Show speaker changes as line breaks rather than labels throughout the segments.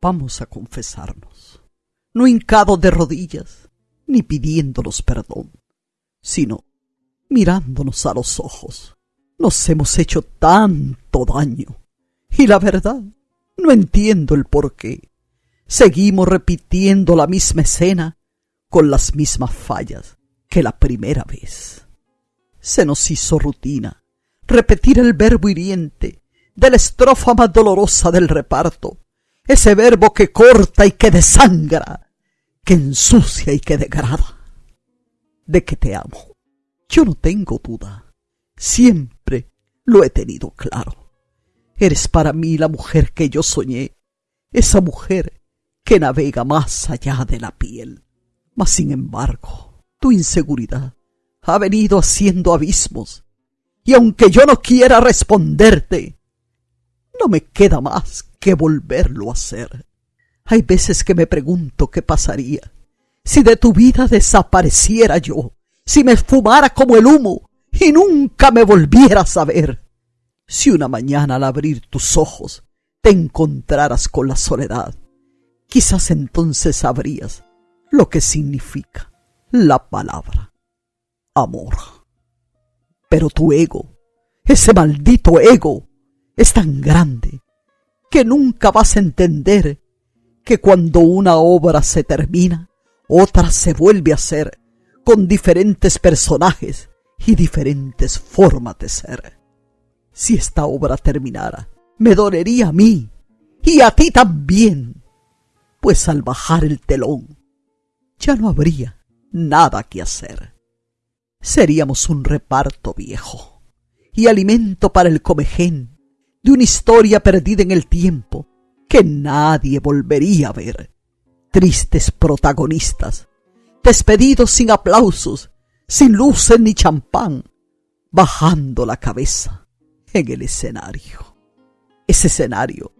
Vamos a confesarnos, no hincados de rodillas, ni pidiéndonos perdón, sino mirándonos a los ojos. Nos hemos hecho tanto daño. Y la verdad, no entiendo el por qué. Seguimos repitiendo la misma escena con las mismas fallas que la primera vez. Se nos hizo rutina repetir el verbo hiriente de la estrofa más dolorosa del reparto, ese verbo que corta y que desangra, que ensucia y que degrada. De que te amo, yo no tengo duda, siempre lo he tenido claro. Eres para mí la mujer que yo soñé, esa mujer que navega más allá de la piel. Mas sin embargo, tu inseguridad ha venido haciendo abismos, y aunque yo no quiera responderte, no me queda más que volverlo a hacer. Hay veces que me pregunto qué pasaría si de tu vida desapareciera yo, si me fumara como el humo y nunca me volvieras a ver. Si una mañana al abrir tus ojos te encontraras con la soledad, quizás entonces sabrías lo que significa la palabra amor. Pero tu ego, ese maldito ego, es tan grande que nunca vas a entender que cuando una obra se termina, otra se vuelve a hacer con diferentes personajes y diferentes formas de ser. Si esta obra terminara, me dolería a mí y a ti también, pues al bajar el telón ya no habría nada que hacer. Seríamos un reparto viejo y alimento para el comején de una historia perdida en el tiempo que nadie volvería a ver. Tristes protagonistas, despedidos sin aplausos, sin luces ni champán, bajando la cabeza en el escenario. Ese escenario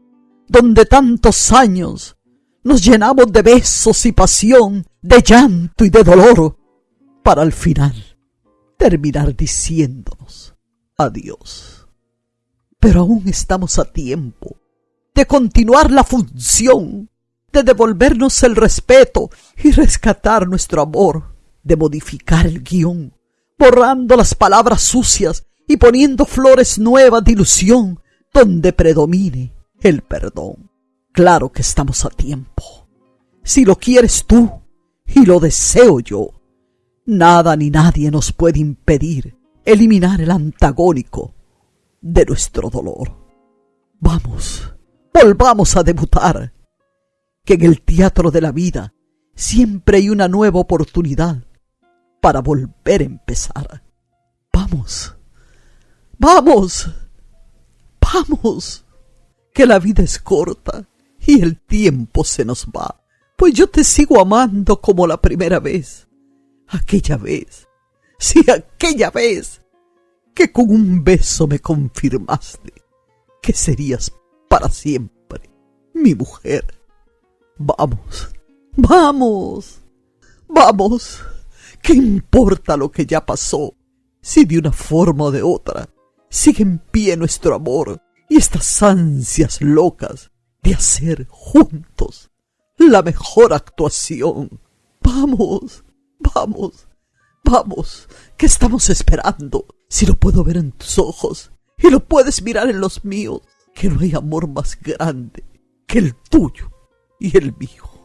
donde tantos años nos llenamos de besos y pasión, de llanto y de dolor, para al final terminar diciéndonos adiós. Pero aún estamos a tiempo de continuar la función, de devolvernos el respeto y rescatar nuestro amor, de modificar el guion, borrando las palabras sucias y poniendo flores nuevas de ilusión donde predomine el perdón. Claro que estamos a tiempo. Si lo quieres tú y lo deseo yo, Nada ni nadie nos puede impedir eliminar el antagónico de nuestro dolor. Vamos, volvamos a debutar, que en el teatro de la vida siempre hay una nueva oportunidad para volver a empezar. Vamos, vamos, vamos, que la vida es corta y el tiempo se nos va, pues yo te sigo amando como la primera vez aquella vez, sí, aquella vez, que con un beso me confirmaste que serías para siempre mi mujer. Vamos, vamos, vamos. ¿Qué importa lo que ya pasó? Si de una forma o de otra sigue en pie nuestro amor y estas ansias locas de hacer juntos la mejor actuación. Vamos, Vamos, vamos, ¿qué estamos esperando? Si lo puedo ver en tus ojos y lo puedes mirar en los míos, que no hay amor más grande que el tuyo y el mío.